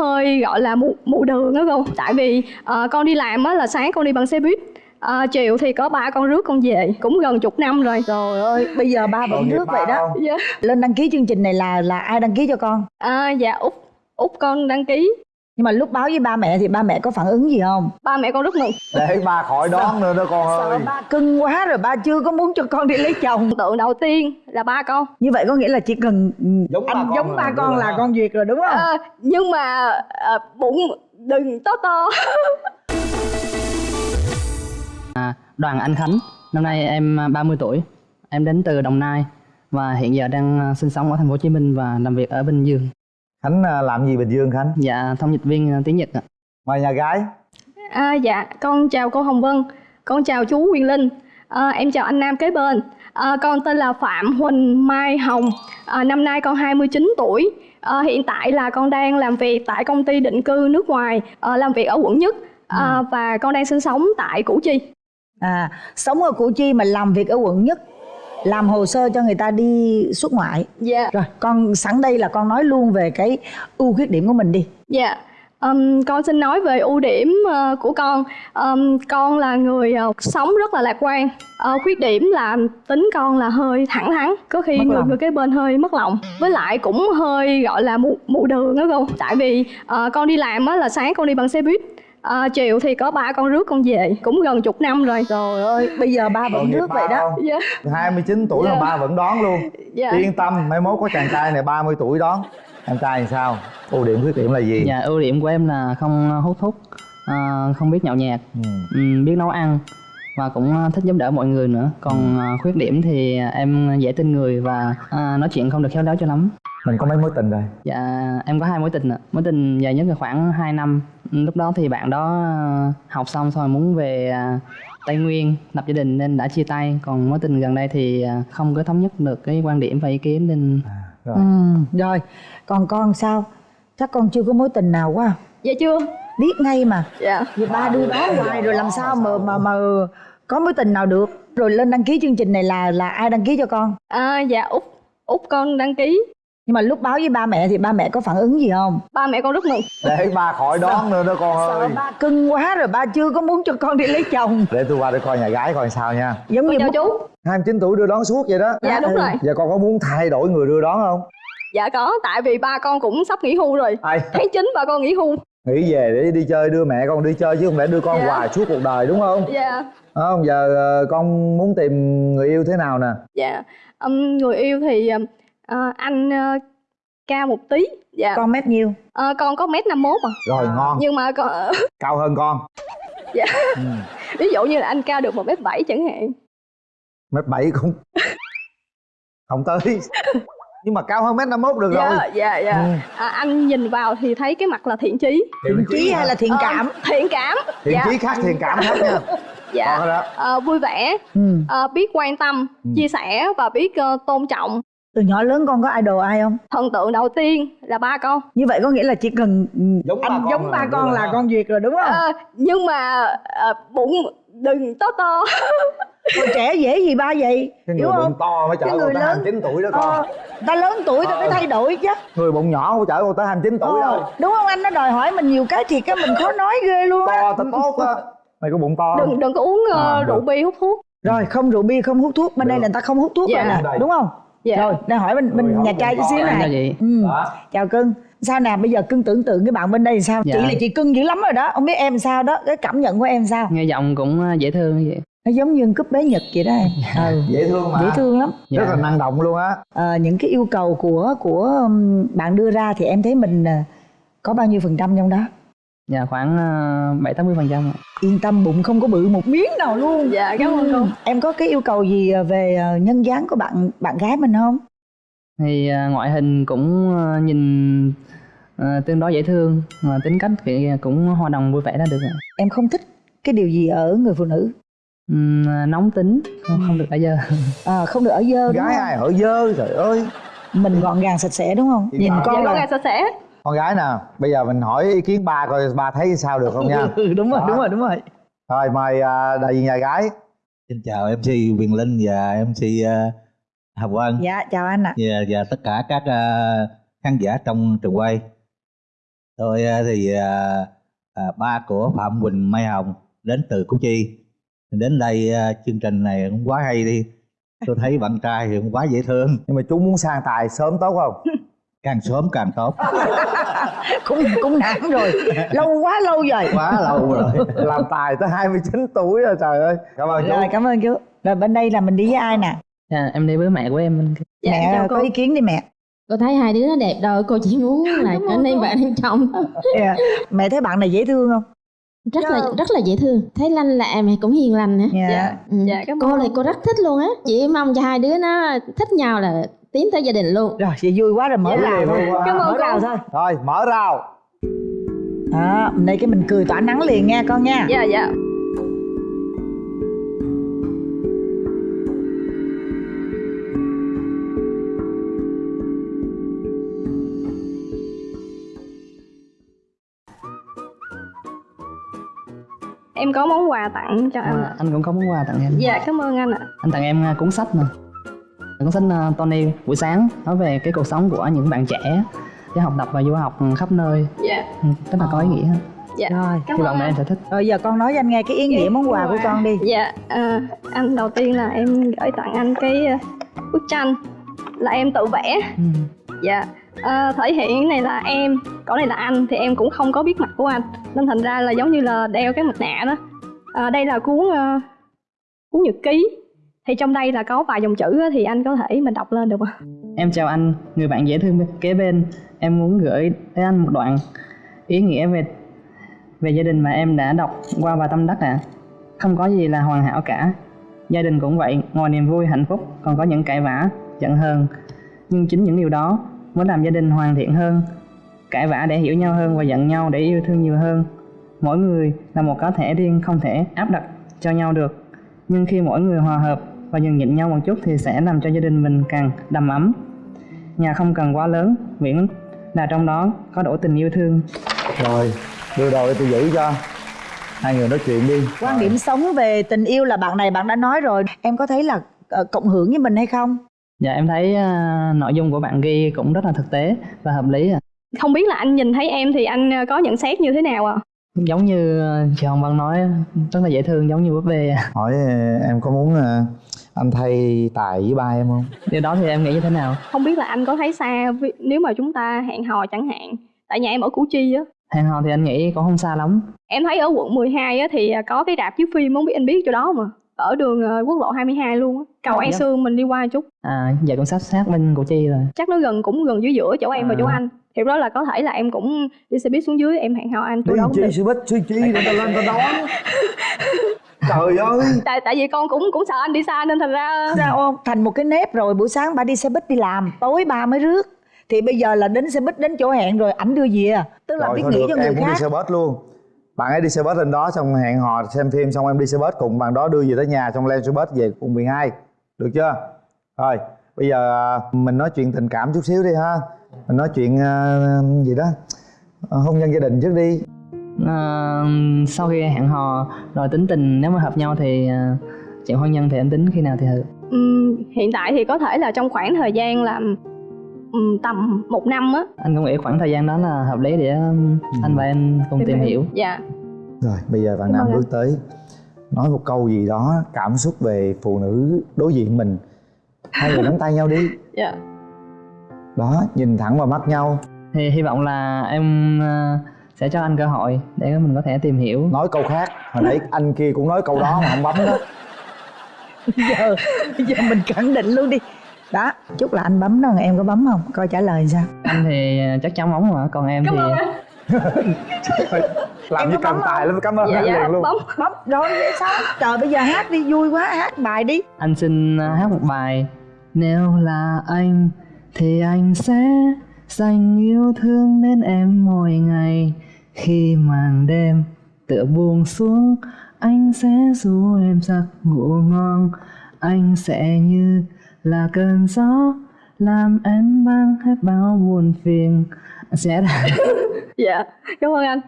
hơi gọi là mù mù đường đó cô tại vì ờ, con đi làm á là sáng con đi bằng xe buýt. Ờ, chiều thì có ba con rước con về cũng gần chục năm rồi. Trời ơi bây giờ ba vẫn rước vậy đó. không? dạ. Lên đăng ký chương trình này là là ai đăng ký cho con? À, dạ út út con đăng ký nhưng mà lúc báo với ba mẹ thì ba mẹ có phản ứng gì không? Ba mẹ con rất mừng để ba khỏi đón nữa đó con sợ ơi. ba cưng quá rồi ba chưa có muốn cho con đi lấy chồng. Tượng đầu tiên là ba con. Như vậy có nghĩa là chỉ cần Giống ba anh con giống là ba con rồi là ha. con duyệt rồi đúng không? Ờ, nhưng mà ờ, bụng đừng to to. À, Đoàn Anh Khánh, năm nay em à, 30 tuổi. Em đến từ Đồng Nai và hiện giờ đang à, sinh sống ở thành phố Hồ Chí Minh và làm việc ở Bình Dương. Khánh à, làm gì bình dương khánh Dạ, thông dịch viên à, tiếng Nhật ạ. mời nhà gái À, dạ, con chào cô Hồng Vân, con chào chú Quyền Linh, à, em chào anh Nam kế bên. À, con tên là Phạm Huỳnh Mai Hồng, à, năm nay con 29 tuổi. À, hiện tại là con đang làm việc tại công ty định cư nước ngoài, à, làm việc ở quận Nhất à, và con đang sinh sống tại Củ Chi. à sống ở củ chi mà làm việc ở quận nhất làm hồ sơ cho người ta đi xuất ngoại Dạ. rồi con sẵn đây là con nói luôn về cái ưu khuyết điểm của mình đi Dạ, Ừm, con xin nói về ưu điểm ờ, của con. Ừm, con là người ờ, sống rất là lạc quan. Ờ, khuyết điểm là tính con là hơi thẳng thắn, có khi Mất người lòng. người kế bên hơi mất lòng. Với lại cũng hơi gọi là mù mù đường đó không? Tại vì ờ, con đi làm á là sáng con đi bằng xe buýt. Ờ, chiều thì có ba con rước con về cũng gần chục năm rồi. Trời ơi bây giờ ba vẫn rước vậy đó. dạ. 29 tuổi mà Dạ. ba vẫn đón luôn. Dạ. Yên tâm mai mốt có chàng trai này 30 tuổi đón. Em trai thì sao? Ưu điểm khuyết điểm là gì? Dạ, ưu điểm của em là không hút thuốc, à, không biết nhậu nhẹt, ừ. ừm, biết nấu ăn và cũng à, thích giúp đỡ mọi người nữa. Còn à, khuyết điểm thì em dễ tin người và à, nói chuyện không được khéo léo cho lắm. Mình có mấy mối tình rồi? Dạ, em có hai mối tình ạ. Mối tình dài nhất là khoảng 2 năm. Lúc đó thì bạn đó à, học xong xong rồi muốn về à, Tây Nguyên lập gia đình nên đã chia tay. Còn mối tình gần đây thì à, không có thống nhất được cái quan điểm và ý kiến nên à, rồi. Ừ, rồi còn con sao? Chắc con chưa có mối tình nào quá. Dạ chưa. Biết ngay mà. Dạ. Vì ba đưa đó hoài rồi làm sao mà mà mà có mối tình nào được? Rồi lên đăng ký chương trình này là là ai đăng ký cho con? À, dạ út. Út con đăng ký nhưng mà lúc báo với ba mẹ thì ba mẹ có phản ứng gì không? Ba mẹ con rất mừng để ba khỏi đón nữa đó con sợ ơi. ba cưng quá rồi ba chưa có muốn cho con đi lấy chồng. Để tôi qua để coi nhà gái coi sao nha. Giống như chào mất- chú. 29 tuổi đưa đón suốt vậy đó. Dạ đúng rồi. Giờ con có muốn thay đổi người đưa đón không? Dạ có, tại vì ba con cũng sắp nghỉ hưu rồi. Ai? Tháng 9 ba con nghỉ hưu. Nghĩ về để đi chơi đưa mẹ con đi chơi chứ không lẽ đưa con Dạ. hoài suốt cuộc đời đúng không? Dạ, không giờ ờ, con muốn tìm người yêu thế nào nè? Dạ Ừm, Người yêu thì ờ, anh ờ, cao một tí. Dạ. Con mét nhiêu? Ờ, Con có mét 51 à. Rồi ngon. Nhưng mà con, cao hơn con. Dạ. ừ. ví dụ như là anh cao được một mét 7 chẳng hạn. Mét bảy cũng không tới. Nhưng mà cao hơn mét năm mốt được rồi. Dạ, dạ, dạ Ừ. à, Anh nhìn vào thì thấy cái mặt là thiện chí. Thiện chí hay là thiện Ờ, cảm? Thiện cảm. Thiện dạ. chí khác thiện cảm khác nha. Dạ. Ờ, Vui vẻ, ừ. ờ, biết quan tâm, Ừ. chia sẻ và biết ờ, tôn trọng từ nhỏ lớn con có idol ai không? Thần tượng đầu tiên là ba con. Như vậy có nghĩa là chỉ cần Giống ba anh con giống là ba con là con duyệt rồi đúng không? Ờ, nhưng mà ờ, bụng đừng to to. Còn trẻ dễ gì ba vậy? Cái hiểu người không? bụng to mới chở Cái người lớn- 29 tuổi đó con. ờ, ta lớn tuổi ta phải Ờ. thay đổi chứ. Người bụng nhỏ không chở con tới 29 tuổi đâu Ờ, đúng không? Anh nó đòi hỏi mình nhiều cái thì cái mình khó nói ghê luôn á. To ta tốt á. Mày có bụng to đừng đừng có uống ờ, À, rượu bia hút thuốc. Rồi không rượu bia không hút thuốc. Bên đây Được. là người ta không hút thuốc Dạ. rồi nè Đây. đúng không dạ rồi đang hỏi bên bên Rồi, nhà trai chút xíu này vậy. ừ. Đó. chào cưng sao nè bây giờ cưng tưởng tượng cái bạn bên đây thì sao Dạ. chị là chị cưng dữ lắm rồi đó không biết em sao đó cái cảm nhận của em sao nghe giọng cũng à, dễ thương như vậy. nó giống như cúp bé nhật vậy đó em ừ. dễ thương mà dễ thương lắm rất Dạ. là năng động luôn á Ờ, những cái yêu cầu của của bạn đưa ra thì em thấy mình ờ, có bao nhiêu phần trăm trong đó Dạ khoảng bảy tám mươi phần trăm. yên tâm bụng không có bự một miếng nào luôn dạ cảm ơn cô Ừ. em có cái yêu cầu gì ờ, về ờ, nhân dáng của bạn bạn gái mình không Thì à, ngoại hình cũng à, nhìn à, tương đối dễ thương mà tính cách thì cũng hòa đồng vui vẻ là được ạ. em không thích cái điều gì ở người phụ nữ à, nóng tính không, không được ở giờ Ờ, không được ở dơ đúng gái không? ai ở dơ trời ơi mình gọn gàng sạch sẽ đúng không Thì nhìn con dạ là gà sạch sẽ con gái nè bây giờ mình hỏi ý kiến ba coi ba thấy sao được không nha. Ừ, đúng rồi Đó. đúng rồi đúng rồi. Rồi mời à, đại diện nhà gái. Xin chào MC Quyền Linh và MC uh, Hồng Vân dạ chào anh ạ. Và, và tất cả các ờ, khán giả trong trường quay. tôi à, thì à, à, ba của phạm quỳnh mai hồng đến từ củ chi. Đến đây à, chương trình này cũng quá hay đi. Tôi thấy bạn trai thì cũng quá dễ thương. Nhưng mà chú muốn sang tài sớm tốt không càng sớm càng tốt. Cũng cũng nản rồi. Lâu quá lâu rồi quá lâu rồi. Làm tài tới 29 tuổi rồi trời ơi. Cảm ơn chú. Rồi cảm ơn chú. Rồi bên đây là mình đi với ai nè? Dạ, em đi với mẹ của em. Dạ, mẹ cô. có ý kiến đi mẹ. Cô thấy hai đứa nó đẹp rồi cô chỉ muốn là trở nên bạn nên chồng Dạ. mẹ thấy bạn này dễ thương không? Rất là rất là dễ thương. Thấy lanh lẹ mà cũng hiền lành nữa dạ. Ừ. Dạ, cảm cô này cô rất thích luôn á. Chỉ mong cho hai đứa nó thích nhau là tiến tới gia đình luôn. Rồi vậy vui quá rồi mở Dạ. rào thôi. Cảm ơn mở rào thôi. Rồi mở rào. Đó đây cái mình cười tỏa nắng liền nha con nha. Dạ dạ. Em có món quà tặng cho anh. À, anh cũng có món quà tặng em. Dạ cảm ơn anh ạ. Anh tặng em à, cuốn sách nè cuốn sách à, Tony buổi sáng nói về cái cuộc sống của những bạn trẻ để học tập và du học khắp nơi. Dạ. Ừ, rất là có ý nghĩa. Dạ. Rồi. Cảm hy vọng là em sẽ thích. Rồi giờ con nói cho anh nghe cái ý nghĩa món quà của con đi. dạ à, anh đầu tiên là em gửi tặng anh cái ờ, bức tranh là em tự vẽ. Ừ. dạ à, thể hiện cái này là em còn này là anh thì em cũng không có biết mặt của anh. Nên thành ra là giống như là đeo cái mặt nạ đó. À, đây là cuốn ờ, cuốn nhật ký thì trong đây là có vài dòng chữ thì anh có thể mình đọc lên được không Em chào anh, người bạn dễ thương kế bên. Em muốn gửi tới anh một đoạn ý nghĩa về về gia đình mà em đã đọc qua và tâm đắc ạ. Không có gì là hoàn hảo cả. Gia đình cũng vậy, ngoài niềm vui, hạnh phúc còn có những cãi vã, giận hờn. Nhưng chính những điều đó mới làm gia đình hoàn thiện hơn. Cãi vã để hiểu nhau hơn và giận nhau để yêu thương nhiều hơn. Mỗi người là một cá thể riêng không thể áp đặt cho nhau được. Nhưng khi mỗi người hòa hợp và nhường nhịn nhau một chút thì sẽ làm cho gia đình mình càng đầm ấm. Nhà không cần quá lớn, miễn là trong đó có đủ tình yêu thương. rồi đưa đồ để tôi giữ cho hai người nói chuyện đi quan điểm sống về tình yêu là bạn này bạn đã nói rồi em có thấy là ờ, cộng hưởng với mình hay không Dạ em thấy à, nội dung của bạn ghi cũng rất là thực tế và hợp lý. À. không biết là anh nhìn thấy em thì anh ờ, có nhận xét như thế nào ạ Giống như à, chị Hồng Vân nói rất là dễ thương giống như búp bê. à. hỏi ờ, em có muốn ờ, anh thay tài với ba em không Điều đó thì em nghĩ như thế nào? không biết là anh có thấy xa nếu mà chúng ta hẹn hò chẳng hạn tại nhà em ở củ chi á Hẹn hò thì anh nghĩ cũng không xa lắm. em thấy ở quận 12 á thì ờ, có cái rạp chiếu phim không biết anh biết chỗ đó mà ở đường ờ, quốc lộ 22 luôn á. Cầu An Dạ. Sương mình đi qua chút. À, dạ cũng sát sát bên Củ Chi rồi. chắc nó gần cũng gần dưới giữa chỗ em và À. chỗ anh. Thì đó là có thể là em cũng đi xe buýt xuống dưới em hẹn hò anh đi đó cũng chi sư bích suy chi người ta lên ta đón. Trời ơi. Tại tại vì con cũng cũng sợ anh đi xa nên thành ra sao không thành một cái nếp rồi buổi sáng bà đi xe buýt đi làm tối ba mới rước. Thì bây giờ là đến xe buýt đến chỗ hẹn rồi ảnh đưa về. Tức là rồi biết nghĩ được cho em người cũng đi khác. xe bus luôn bạn ấy đi xe bus lên đó xong hẹn hò xem phim xong em đi xe bus cùng bạn đó đưa về tới nhà xong lên xe bus về cùng 12 được chưa? Rồi bây giờ à, mình nói chuyện tình cảm chút xíu đi ha. Mình nói chuyện à, gì đó à, hôn nhân gia đình trước đi. À, sau khi hẹn hò rồi tính tình nếu mà hợp nhau thì chuyện hôn nhân thì em tính khi nào thì hợp. ừm, hiện tại thì có thể là trong khoảng thời gian là ừm, tầm một năm á. Anh cũng nghĩ khoảng thời gian đó là hợp lý để um, anh và em cùng tìm hiểu. dạ. Rồi bây giờ bạn nam bước tới. Nói một câu gì đó cảm xúc về phụ nữ đối diện mình. Hai người nắm tay nhau đi. Dạ. Đó nhìn thẳng vào mắt nhau. Thì hy vọng là em à, sẽ cho anh cơ hội để mình có thể tìm hiểu. nói câu khác. Hồi nãy anh kia cũng nói câu đó mà không bấm đó. Giờ giờ mình khẳng định luôn đi đó chúc là anh bấm đó em có bấm không? Coi trả lời sao. Anh thì chắc chắn bóng mà, còn em thì làm Em như bấm tài lắm cảm ơn dạ dạ liền luôn. bấm. Bấm rồi sao? Trời bây giờ hát đi vui quá hát bài đi. Anh xin à, hát một bài. Nếu là anh thì anh sẽ dành yêu thương đến em mỗi ngày. Khi màn đêm tựa buông xuống, anh sẽ ru em giấc ngủ ngon. Anh sẽ như là cơn gió làm em mang hết bao buồn phiền. Sẽ dạ cảm ơn anh.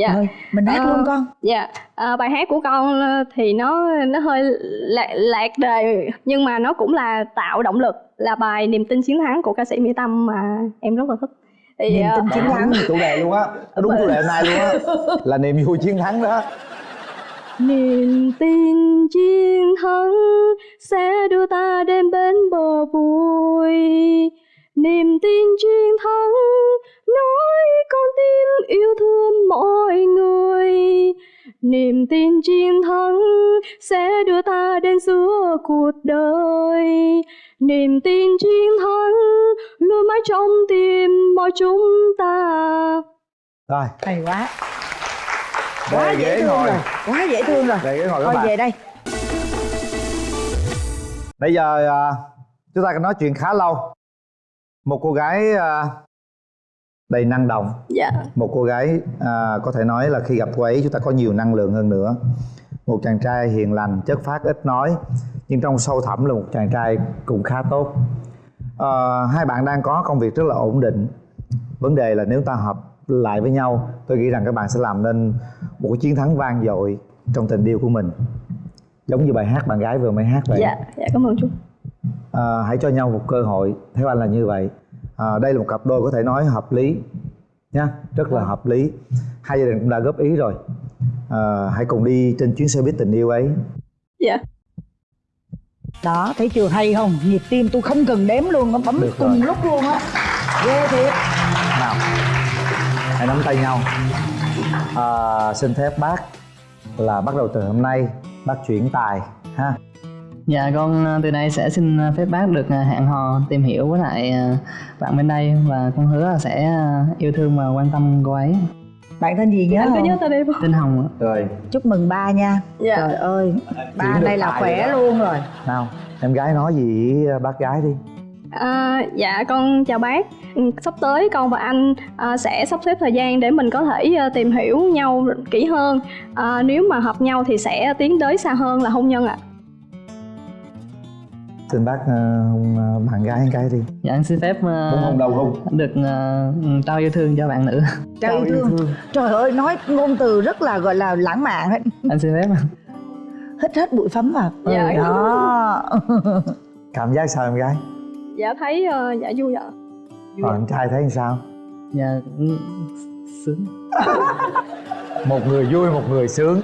Dạ. Rồi mình hát Ờ. luôn con. Dạ, à, bài hát của con ờ, thì nó nó hơi lạc, lạc đề nhưng mà nó cũng là tạo động lực là bài niềm tin chiến thắng của ca sĩ Mỹ Tâm mà em rất là thích. thì niềm ờ, tin chiến thắng. chủ đề luôn á. Nó đúng chủ đề hôm nay luôn á. Là niềm vui chiến thắng đó Niềm tin chiến thắng sẽ đưa ta đến bên bờ vui. Niềm tin chiến thắng nói con tim yêu thương mọi người. Niềm tin chiến thắng sẽ đưa ta đến giữa cuộc đời. Niềm tin chiến thắng luôn mãi trong tim mọi chúng ta. rồi hay quá quá về dễ thương ngồi. rồi. Quá dễ thương rồi. Về ghế ngồi các thôi bạn. về đây. Bây giờ à, chúng ta nói chuyện khá lâu. Một cô gái à, đầy năng động. Dạ. một cô gái à, có thể nói là khi gặp cô ấy chúng ta có nhiều năng lượng hơn nữa. Một chàng trai hiền lành chất phác ít nói nhưng trong sâu thẳm là một chàng trai cũng khá tốt. À, hai bạn đang có công việc rất là ổn định. Vấn đề là nếu ta hợp lại với nhau tôi nghĩ rằng các bạn sẽ làm nên một cái chiến thắng vang dội trong tình yêu của mình. Giống như bài hát bạn gái vừa mới hát vậy. Dạ, dạ cảm ơn chú. à, hãy cho nhau một cơ hội. Theo anh là như vậy. À, đây là một cặp đôi có thể nói hợp lý nha rất là hợp lý. Hai gia đình cũng đã góp ý rồi. À, hãy cùng đi trên chuyến xe buýt tình yêu ấy. Dạ. đó thấy chưa? Hay không? Nhịp tim tôi không cần đếm luôn nó bấm Được cùng rồi. lúc luôn á. Ghê thiệt. Nào hãy nắm tay nhau à, xin phép bác là bắt đầu từ hôm nay bác chuyển tài ha Dạ con ờ, từ nay sẽ xin phép bác được ờ, hẹn hò tìm hiểu với lại bạn bên đây và con hứa là sẽ yêu thương và quan tâm cô ấy. bạn tên gì nhớ Anh có không nhớ tên em không? Tên Hồng ạ. rồi chúc mừng ba nha Dạ. trời ơi ba đây là khỏe rồi luôn rồi nào em gái nói gì với bác gái đi À, dạ con chào bác. Ừ, sắp tới con và anh à, sẽ sắp xếp thời gian để mình có thể à, tìm hiểu nhau kỹ hơn. À, nếu mà hợp nhau thì sẽ tiến tới xa hơn là hôn nhân ạ. Xin bác hôn ờ, bạn gái cái đi. Dạ anh xin phép ờ, muốn hôn đầu hôn được ờ, trao yêu thương cho bạn nữ. trời yêu thương. Trời ơi nói ngôn từ rất là gọi là lãng mạn ấy. anh xin phép. hít hết bụi phấn vào. Dạ. Ừ, đó. Cảm giác sao em gái dạ thấy ờ, dạ vui ạ. Còn anh trai thấy sao? Dạ cũng sướng. một người vui một người sướng